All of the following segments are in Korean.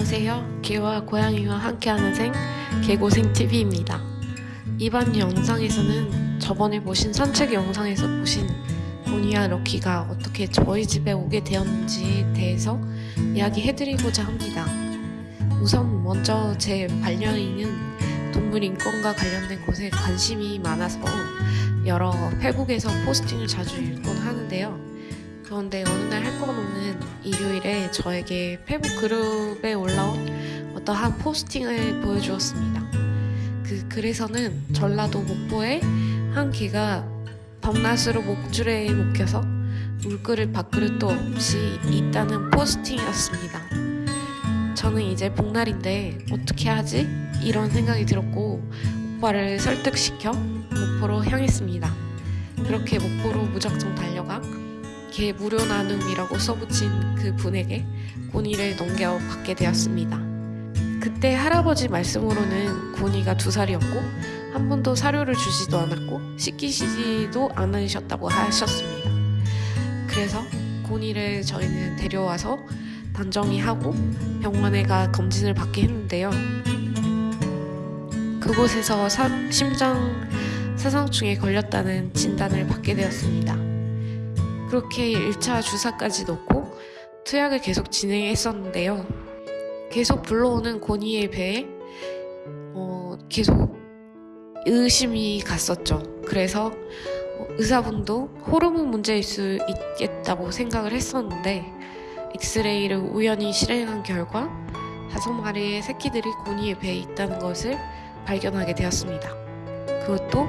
안녕하세요. 개와 고양이와 함께하는 생 개고생TV입니다. 이번 영상에서는 저번에 보신 산책 영상에서 보신 고니와 럭키가 어떻게 저희 집에 오게 되었는지에 대해서 이야기해드리고자 합니다. 우선 먼저 제 반려인은 동물 인권과 관련된 곳에 관심이 많아서 여러 페북에서 포스팅을 자주 읽곤 하는데요. 그런데 어느 날할것 없는 저에게 페북 그룹에 올라온 어떠한 포스팅을 보여주었습니다. 그 글에서는 전라도 목포에 한 개가 덕낫으로 목줄에 묶여서 물그릇 밥그릇도 없이 있다는 포스팅이었습니다. 저는 이제 복날인데 어떻게 하지? 이런 생각이 들었고 오빠를 설득시켜 목포로 향했습니다. 그렇게 목포로 무작정 달려가 개 무료 나눔이라고 써붙인 그 분에게 고니를 넘겨 받게 되었습니다. 그때 할아버지 말씀으로는 고니가 두 살이었고 한 번도 사료를 주지도 않았고 씻기시지도 않으셨다고 하셨습니다. 그래서 고니를 저희는 데려와서 단정히 하고 병원에 가 검진을 받게 했는데요. 그곳에서 사, 심장 사상충에 걸렸다는 진단을 받게 되었습니다. 그렇게 1차 주사까지 놓고 투약을 계속 진행했었는데요. 계속 불러오는 고니의 배에 어, 계속 의심이 갔었죠. 그래서 어, 의사분도 호르몬 문제일 수 있겠다고 생각을 했었는데 엑스레이를 우연히 실행한 결과 다섯 마리의 새끼들이 고니의 배에 있다는 것을 발견하게 되었습니다. 그것도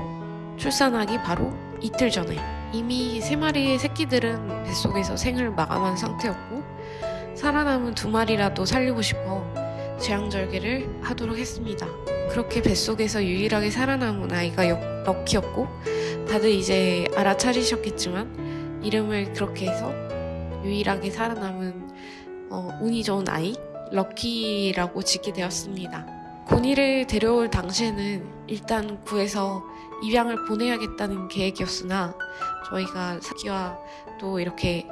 출산하기 바로 이틀 전에 이미 세 마리의 새끼들은 뱃속에서 생을 마감한 상태였고 살아남은 두 마리라도 살리고 싶어 재앙절개를 하도록 했습니다. 그렇게 뱃속에서 유일하게 살아남은 아이가 럭키였고 다들 이제 알아차리셨겠지만 이름을 그렇게 해서 유일하게 살아남은 어, 운이 좋은 아이 럭키라고 짓게 되었습니다. 고니를 데려올 당시에는 일단 구해서 입양을 보내야겠다는 계획이었으나 저희가 사기와 또 이렇게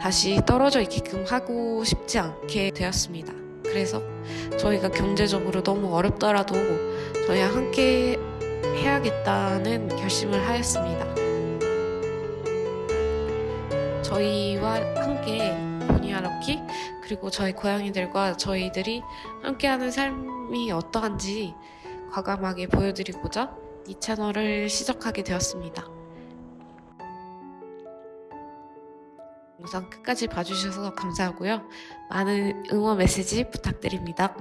다시 떨어져 있게끔 하고 싶지 않게 되었습니다. 그래서 저희가 경제적으로 너무 어렵더라도 저희와 함께 해야겠다는 결심을 하였습니다. 저희와 함께 보니아 럭키 그리고 저희 고양이들과 저희들이 함께하는 삶이 어떠한지 과감하게 보여드리고자 이 채널을 시작하게 되었습니다. 영상 끝까지 봐주셔서 감사하고요. 많은 응원 메시지 부탁드립니다.